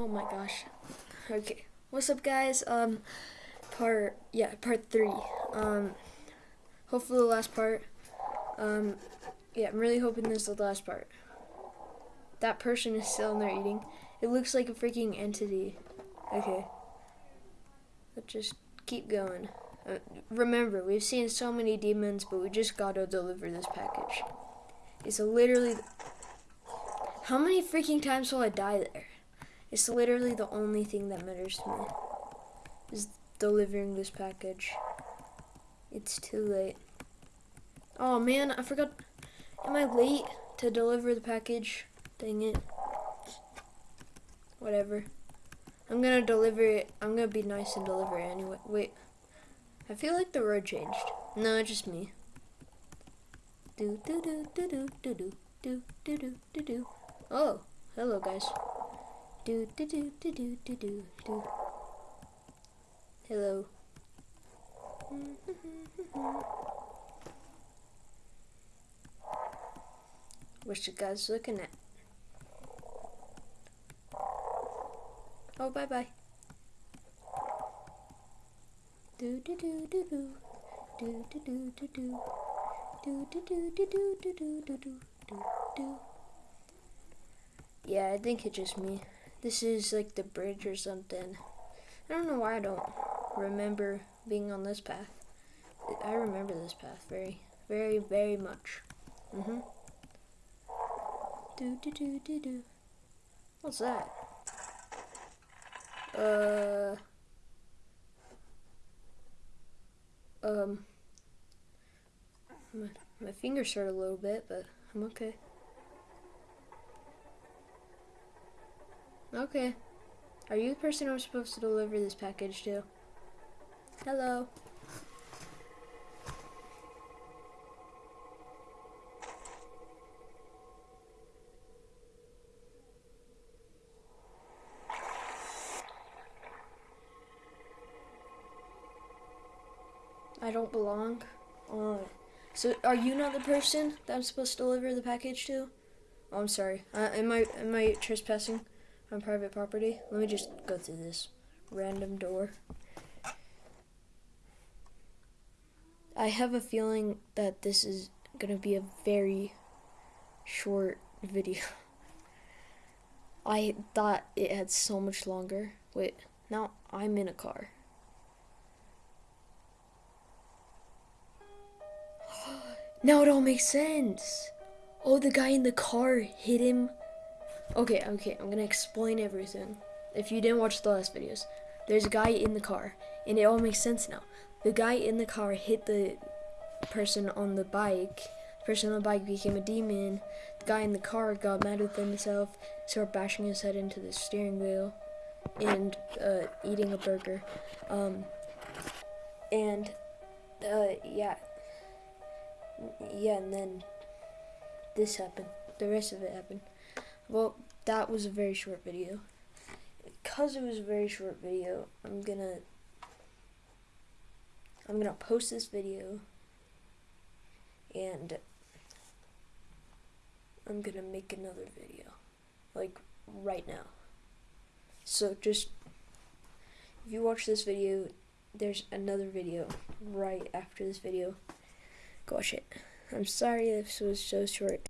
Oh my gosh. Okay. What's up guys? Um part yeah, part 3. Um hopefully the last part. Um yeah, I'm really hoping this is the last part. That person is still in there eating. It looks like a freaking entity. Okay. Let's just keep going. Uh, remember, we've seen so many demons, but we just gotta deliver this package. It's literally... How many freaking times will I die there? It's literally the only thing that matters to me. Is delivering this package. It's too late. Oh man, I forgot. Am I late to deliver the package? Dang it. Whatever. I'm gonna deliver it. I'm gonna be nice and deliver it anyway. Wait. I feel like the road changed. No, it's just me. Do do do do do do do do do do do. Oh, hello guys. Do do do do do do do do. Hello. What you guys looking at? Oh, bye bye. Do do do do do do do do do do do do do do do do do do do do. Yeah, I think it's just me. This is like the bridge or something. I don't know why I don't remember being on this path. I remember this path very, very, very much. Mm-hmm. Do do do do do. What's that? Uh. Um. My, my fingers hurt a little bit, but I'm okay. Okay. Are you the person I'm supposed to deliver this package to? Hello. I don't belong. Uh, so are you not the person that I'm supposed to deliver the package to? Oh, I'm sorry. Uh, am I am I trespassing? On private property. Let me just go through this random door. I have a feeling that this is going to be a very short video. I thought it had so much longer. Wait, now I'm in a car. now it all makes sense. Oh, the guy in the car hit him Okay, okay, I'm gonna explain everything. If you didn't watch the last videos, there's a guy in the car, and it all makes sense now. The guy in the car hit the person on the bike. The person on the bike became a demon. The guy in the car got mad with himself, started bashing his head into the steering wheel, and uh, eating a burger. Um, and uh, yeah, yeah, and then this happened. The rest of it happened. Well, that was a very short video. Because it was a very short video, I'm gonna I'm gonna post this video and I'm gonna make another video like right now. So just if you watch this video, there's another video right after this video. Go watch it. I'm sorry this was so short.